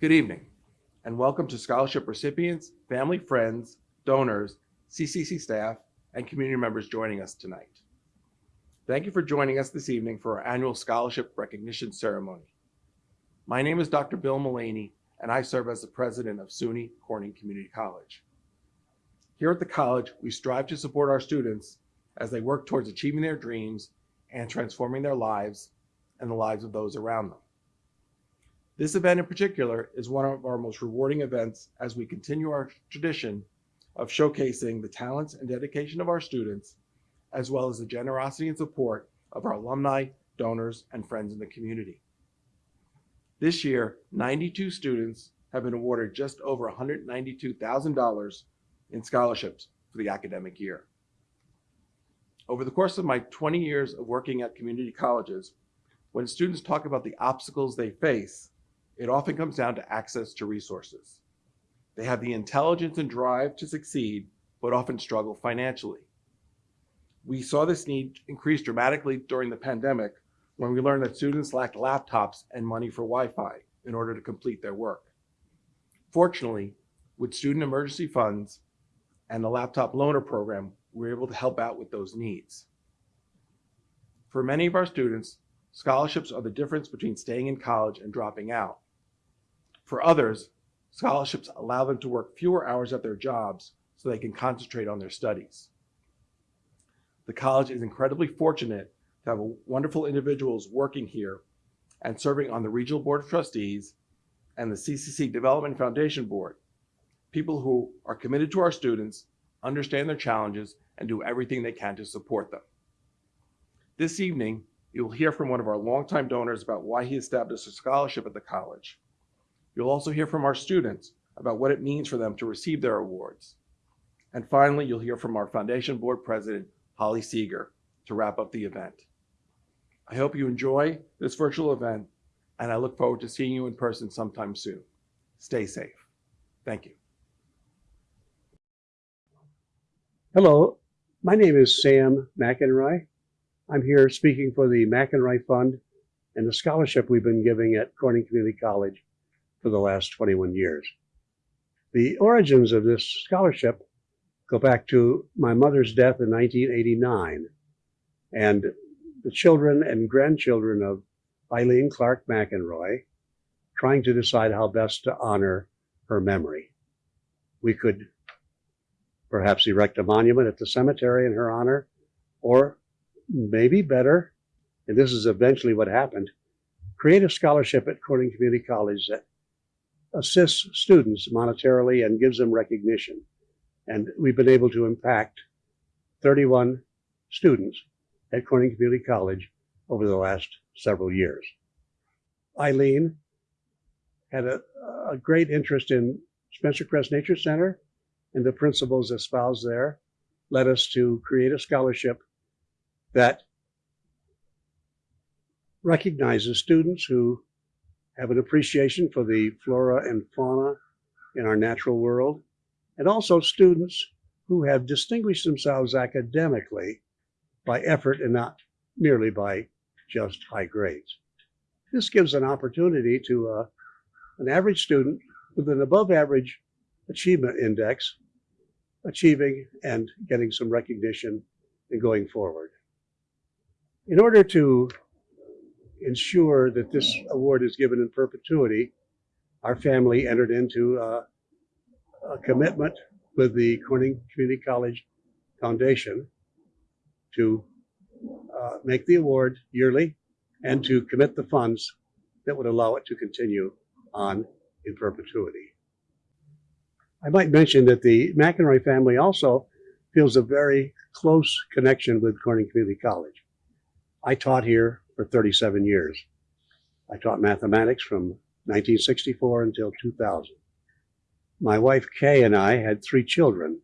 Good evening, and welcome to scholarship recipients, family, friends, donors, CCC staff, and community members joining us tonight. Thank you for joining us this evening for our annual scholarship recognition ceremony. My name is Dr. Bill Mullaney, and I serve as the president of SUNY Corning Community College. Here at the college, we strive to support our students as they work towards achieving their dreams and transforming their lives and the lives of those around them. This event in particular is one of our most rewarding events as we continue our tradition of showcasing the talents and dedication of our students, as well as the generosity and support of our alumni, donors, and friends in the community. This year, 92 students have been awarded just over $192,000 in scholarships for the academic year. Over the course of my 20 years of working at community colleges, when students talk about the obstacles they face, it often comes down to access to resources. They have the intelligence and drive to succeed, but often struggle financially. We saw this need increase dramatically during the pandemic when we learned that students lacked laptops and money for Wi-Fi in order to complete their work. Fortunately, with student emergency funds and the laptop loaner program, we were able to help out with those needs. For many of our students, scholarships are the difference between staying in college and dropping out. For others, scholarships allow them to work fewer hours at their jobs so they can concentrate on their studies. The college is incredibly fortunate to have wonderful individuals working here and serving on the Regional Board of Trustees and the CCC Development Foundation Board, people who are committed to our students, understand their challenges, and do everything they can to support them. This evening, you'll hear from one of our longtime donors about why he established a scholarship at the college. You'll also hear from our students about what it means for them to receive their awards. And finally, you'll hear from our Foundation Board President, Holly Seeger, to wrap up the event. I hope you enjoy this virtual event, and I look forward to seeing you in person sometime soon. Stay safe. Thank you. Hello, my name is Sam McEnroy. I'm here speaking for the McEnroy Fund and the scholarship we've been giving at Corning Community College for the last 21 years. The origins of this scholarship go back to my mother's death in 1989 and the children and grandchildren of Eileen Clark McEnroy trying to decide how best to honor her memory. We could perhaps erect a monument at the cemetery in her honor, or maybe better, and this is eventually what happened, create a scholarship at Corning Community College that assists students monetarily and gives them recognition. And we've been able to impact 31 students at Corning Community College over the last several years. Eileen had a, a great interest in Spencer Crest Nature Center and the principles espoused there led us to create a scholarship that recognizes students who have an appreciation for the flora and fauna in our natural world, and also students who have distinguished themselves academically by effort and not merely by just high grades. This gives an opportunity to uh, an average student with an above average achievement index achieving and getting some recognition and going forward. In order to ensure that this award is given in perpetuity, our family entered into a, a commitment with the Corning Community College Foundation to uh, make the award yearly and to commit the funds that would allow it to continue on in perpetuity. I might mention that the McEnroy family also feels a very close connection with Corning Community College. I taught here for 37 years. I taught mathematics from 1964 until 2000. My wife Kay and I had three children.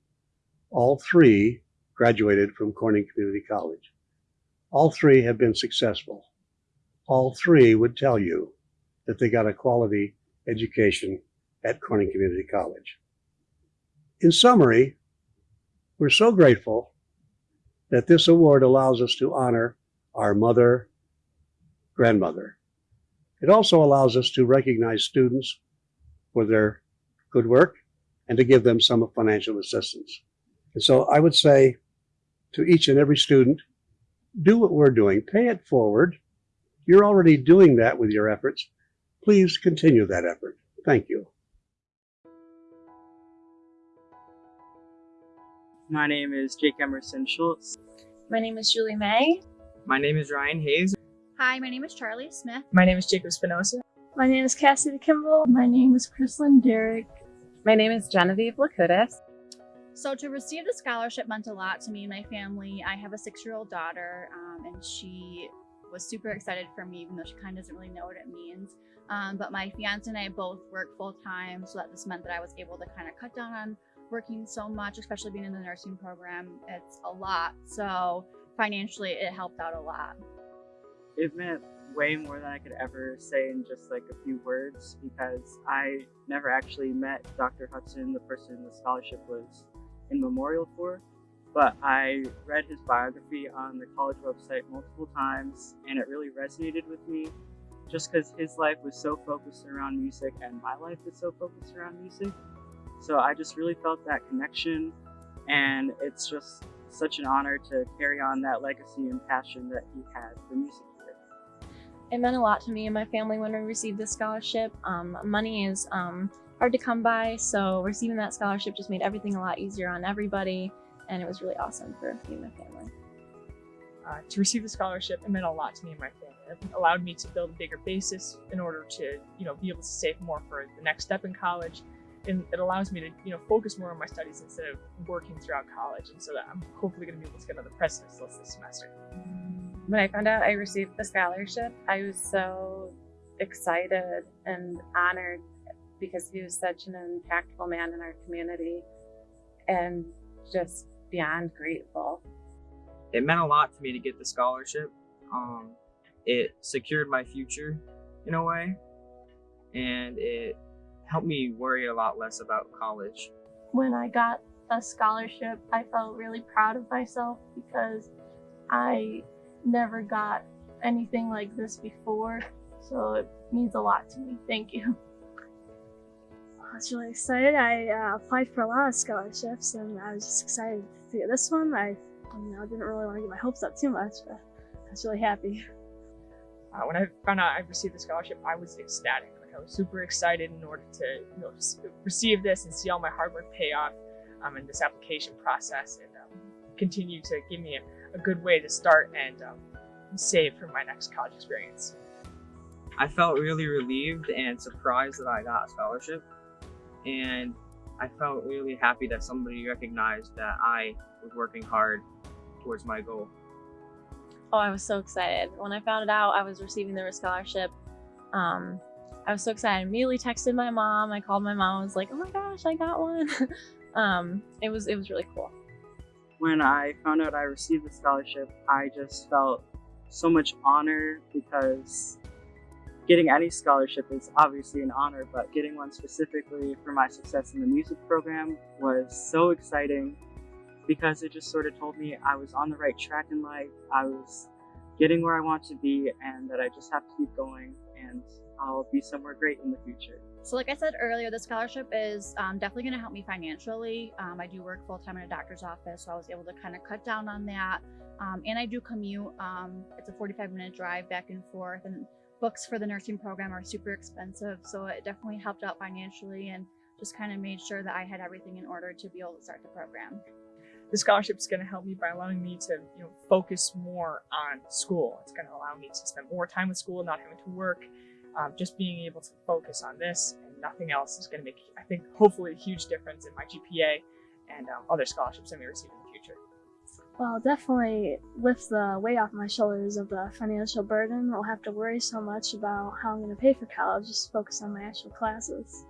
All three graduated from Corning Community College. All three have been successful. All three would tell you that they got a quality education at Corning Community College. In summary, we're so grateful that this award allows us to honor our mother, grandmother. It also allows us to recognize students for their good work and to give them some financial assistance. And so I would say to each and every student, do what we're doing, pay it forward. You're already doing that with your efforts. Please continue that effort. Thank you. My name is Jake Emerson Schultz. My name is Julie May. My name is Ryan Hayes. Hi, my name is Charlie Smith. My name is Jacob Spinoza. My name is Cassidy Kimball. My name is Chrislyn Derrick. My name is Genevieve Lakudis. So to receive the scholarship meant a lot to me and my family. I have a six-year-old daughter, um, and she was super excited for me, even though she kind of doesn't really know what it means. Um, but my fiance and I both work full time, so that this meant that I was able to kind of cut down on working so much, especially being in the nursing program. It's a lot. So financially, it helped out a lot. It meant way more than I could ever say in just like a few words because I never actually met Dr. Hudson, the person the scholarship was in memorial for. But I read his biography on the college website multiple times and it really resonated with me just because his life was so focused around music and my life is so focused around music. So I just really felt that connection and it's just such an honor to carry on that legacy and passion that he had for music. It meant a lot to me and my family when we received this scholarship. Um, money is um, hard to come by, so receiving that scholarship just made everything a lot easier on everybody, and it was really awesome for me and my family. Uh, to receive the scholarship, it meant a lot to me and my family. It allowed me to build a bigger basis in order to, you know, be able to save more for the next step in college. And it allows me to, you know, focus more on my studies instead of working throughout college. And so that I'm hopefully going to be able to get another president's list this semester. When I found out I received the scholarship, I was so excited and honored because he was such an impactful man in our community and just beyond grateful. It meant a lot to me to get the scholarship. Um, it secured my future in a way, and it helped me worry a lot less about college. When I got a scholarship, I felt really proud of myself because I never got anything like this before. So it means a lot to me. Thank you. I was really excited. I uh, applied for a lot of scholarships and I was just excited to get this one. I, you know, didn't really want to get my hopes up too much, but I was really happy. Uh, when I found out I received the scholarship, I was ecstatic. Like I was super excited in order to, you know, receive this and see all my hard work pay off um, in this application process and um, continue to give me a, a, good way to start and um, save for my next college experience. I felt really relieved and surprised that I got a scholarship and I felt really happy that somebody recognized that I was working hard towards my goal. Oh, I was so excited. When I found out I was receiving the scholarship, um, I was so excited. I immediately texted my mom. I called my mom. I was like, "Oh my gosh, I got one!" um, it was it was really cool. When I found out I received the scholarship, I just felt so much honor because getting any scholarship is obviously an honor, but getting one specifically for my success in the music program was so exciting because it just sort of told me I was on the right track in life. I was getting where I want to be and that I just have to keep going and I'll be somewhere great in the future. So like I said earlier, the scholarship is um, definitely going to help me financially. Um, I do work full-time in a doctor's office, so I was able to kind of cut down on that. Um, and I do commute. Um, it's a 45 minute drive back and forth and books for the nursing program are super expensive. So it definitely helped out financially and just kind of made sure that I had everything in order to be able to start the program. The scholarship is going to help me by allowing me to, you know, focus more on school. It's going to allow me to spend more time with school, and not having to work. Um, just being able to focus on this and nothing else is going to make, I think, hopefully a huge difference in my GPA and um, other scholarships I may receive in the future. Well, definitely lift the weight off my shoulders of the financial burden. I'll have to worry so much about how I'm going to pay for college, just focus on my actual classes.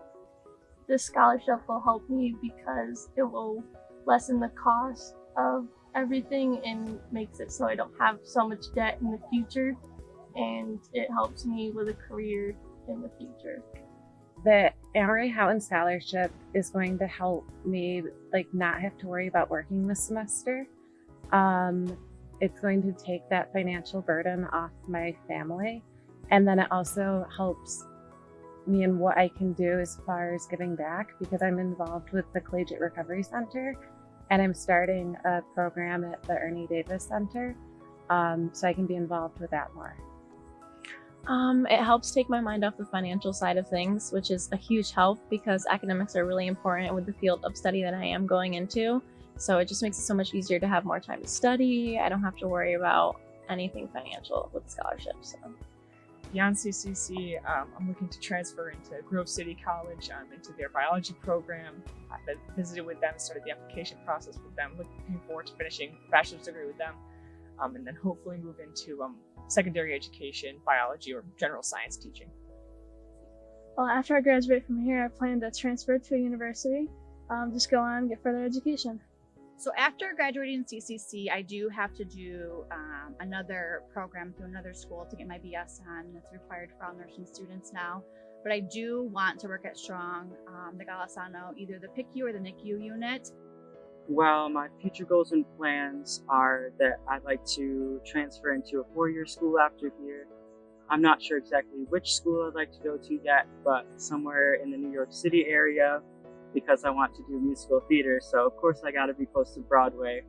This scholarship will help me because it will lessen the cost of everything and makes it so I don't have so much debt in the future and it helps me with a career in the future. The Amory Houghton Scholarship is going to help me like not have to worry about working this semester. Um, it's going to take that financial burden off my family. And then it also helps me and what I can do as far as giving back because I'm involved with the Collegiate Recovery Center and I'm starting a program at the Ernie Davis Center. Um, so I can be involved with that more. Um, it helps take my mind off the financial side of things, which is a huge help because academics are really important with the field of study that I am going into. So it just makes it so much easier to have more time to study. I don't have to worry about anything financial with scholarships. So. Beyond CCC, um, I'm looking to transfer into Grove City College um, into their biology program. I've visited with them, started the application process with them, looking forward to finishing a bachelor's degree with them, um, and then hopefully move into um, secondary education, biology, or general science teaching. Well, after I graduate from here, I plan to transfer to a university, um, just go on and get further education. So after graduating CCC, I do have to do um, another program through another school to get my BSN. That's required for all nursing students now. But I do want to work at Strong, um, the Golisano, either the PICU or the NICU unit. Well, my future goals and plans are that I'd like to transfer into a four-year school after here. I'm not sure exactly which school I'd like to go to yet, but somewhere in the New York City area because I want to do musical theater. So of course I got to be close to Broadway.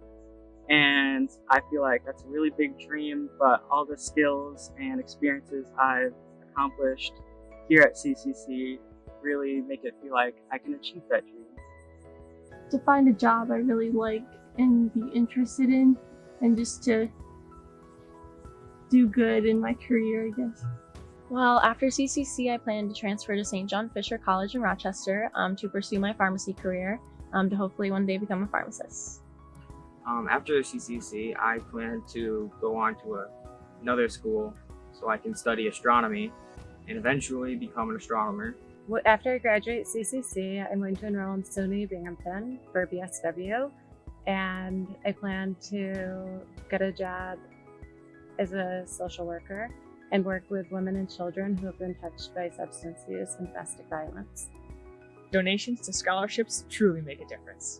And I feel like that's a really big dream, but all the skills and experiences I've accomplished here at CCC really make it feel like I can achieve that dream. To find a job I really like and be interested in, and just to do good in my career, I guess. Well, after CCC, I plan to transfer to St. John Fisher College in Rochester um, to pursue my pharmacy career um, to hopefully one day become a pharmacist. Um, after CCC, I plan to go on to a, another school so I can study astronomy and eventually become an astronomer. Well, After I graduate CCC, I'm going to enroll in SUNY Binghamton for BSW, and I plan to get a job as a social worker and work with women and children who have been touched by substance use and domestic violence. Donations to scholarships truly make a difference.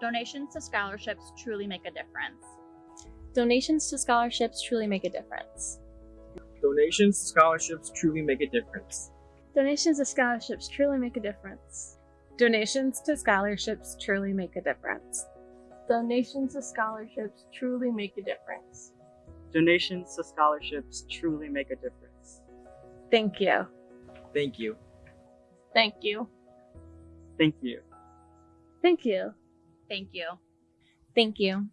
Donations to scholarships truly make a difference. Donations to scholarships truly make a difference. Donations to scholarships truly make a difference. Donations to scholarships truly make a difference. Donations to scholarships truly make a difference. Donations to scholarships truly make a difference. Donations to scholarships truly make a difference. Thank you. Thank you. Thank you. Thank you. Thank you. Thank you. Thank you.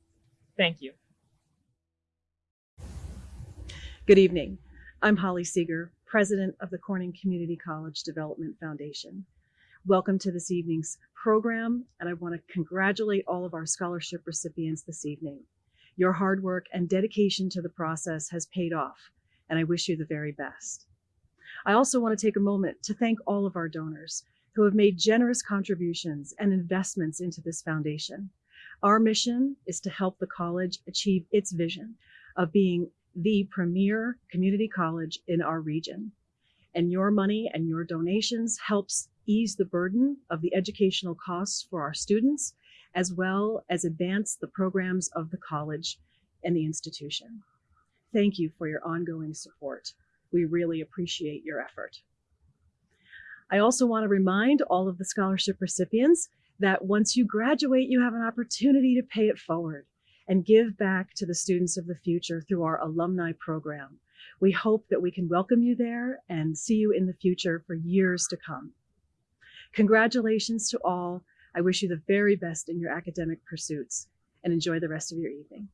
Thank you. Good evening. I'm Holly Seeger, President of the Corning Community College Development Foundation. Welcome to this evening's program, and I want to congratulate all of our scholarship recipients this evening. Your hard work and dedication to the process has paid off, and I wish you the very best. I also want to take a moment to thank all of our donors who have made generous contributions and investments into this foundation. Our mission is to help the college achieve its vision of being the premier community college in our region. And your money and your donations helps ease the burden of the educational costs for our students, as well as advance the programs of the college and the institution. Thank you for your ongoing support. We really appreciate your effort. I also want to remind all of the scholarship recipients that once you graduate, you have an opportunity to pay it forward and give back to the students of the future through our alumni program. We hope that we can welcome you there and see you in the future for years to come. Congratulations to all. I wish you the very best in your academic pursuits and enjoy the rest of your evening.